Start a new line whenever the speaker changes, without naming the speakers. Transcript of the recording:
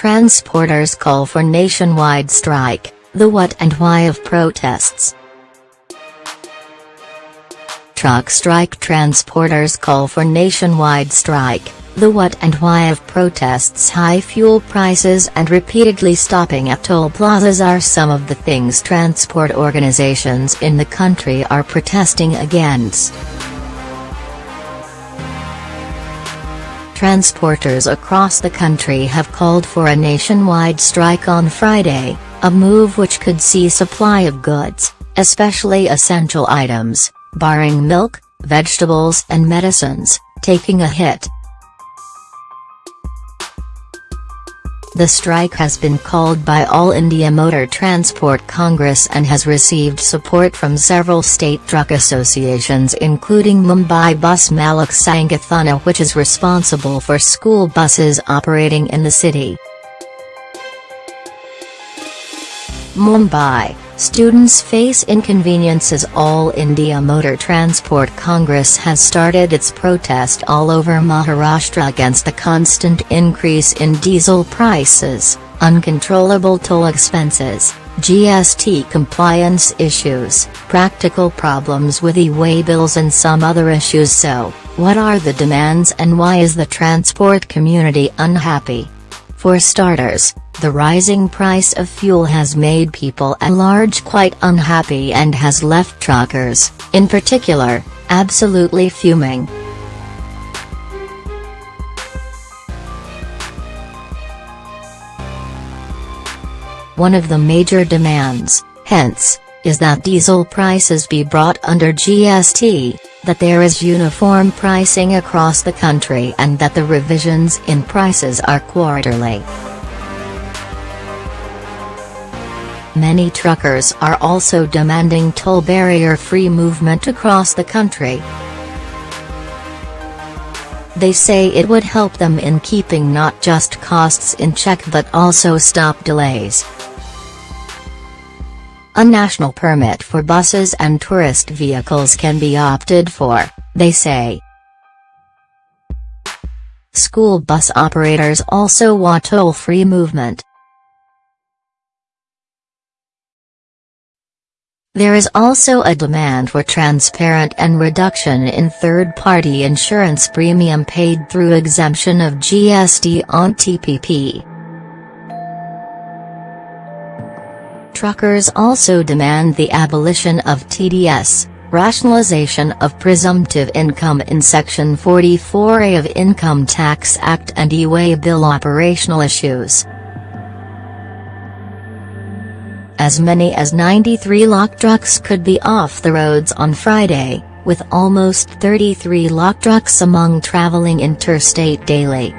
Transporters call for nationwide strike, the what and why of protests. Truck strike transporters call for nationwide strike, the what and why of protests high fuel prices and repeatedly stopping at toll plazas are some of the things transport organizations in the country are protesting against. Transporters across the country have called for a nationwide strike on Friday, a move which could see supply of goods, especially essential items, barring milk, vegetables and medicines, taking a hit. The strike has been called by All India Motor Transport Congress and has received support from several state truck associations including Mumbai Bus Malik Sangathana which is responsible for school buses operating in the city. Mumbai Students face inconveniences All India Motor Transport Congress has started its protest all over Maharashtra against the constant increase in diesel prices, uncontrollable toll expenses, GST compliance issues, practical problems with e-way bills and some other issues so, what are the demands and why is the transport community unhappy? For starters, the rising price of fuel has made people at large quite unhappy and has left truckers, in particular, absolutely fuming. One of the major demands, hence, is that diesel prices be brought under GST, that there is uniform pricing across the country and that the revisions in prices are quarterly. Many truckers are also demanding toll barrier-free movement across the country. They say it would help them in keeping not just costs in check but also stop delays. A national permit for buses and tourist vehicles can be opted for, they say. School bus operators also want toll-free movement. There is also a demand for transparent and reduction in third-party insurance premium paid through exemption of GST on TPP. Truckers also demand the abolition of TDS, rationalization of presumptive income in Section 44A of Income Tax Act and e-way bill operational issues. As many as 93 lakh trucks could be off the roads on Friday, with almost 33 lakh trucks among traveling interstate daily.